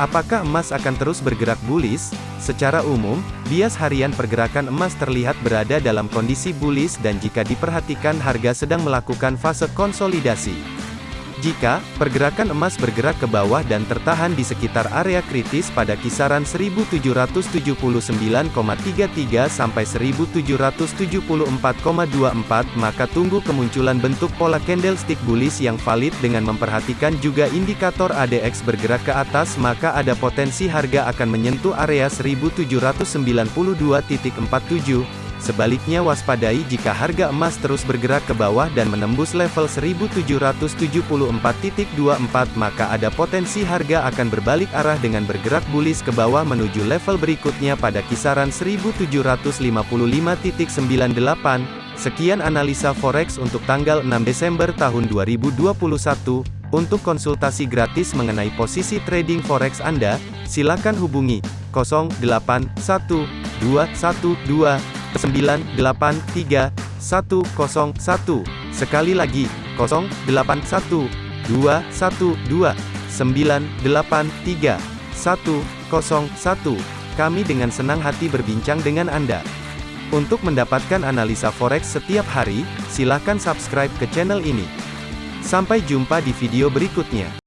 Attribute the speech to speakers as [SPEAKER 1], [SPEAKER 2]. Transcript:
[SPEAKER 1] Apakah emas akan terus bergerak bullish? Secara umum, bias harian pergerakan emas terlihat berada dalam kondisi bullish dan jika diperhatikan harga sedang melakukan fase konsolidasi. Jika pergerakan emas bergerak ke bawah dan tertahan di sekitar area kritis pada kisaran 1779,33 sampai 1774,24 maka tunggu kemunculan bentuk pola candlestick bullish yang valid dengan memperhatikan juga indikator ADX bergerak ke atas maka ada potensi harga akan menyentuh area 1792.47 Sebaliknya waspadai jika harga emas terus bergerak ke bawah dan menembus level 1774.24 maka ada potensi harga akan berbalik arah dengan bergerak bullish ke bawah menuju level berikutnya pada kisaran 1755.98. Sekian analisa forex untuk tanggal 6 Desember tahun 2021. Untuk konsultasi gratis mengenai posisi trading forex Anda, silakan hubungi 081212 983 101. Sekali lagi, 081 212 983 101. Kami dengan senang hati berbincang dengan Anda. Untuk mendapatkan analisa forex setiap hari, silakan subscribe ke channel ini. Sampai jumpa di video berikutnya.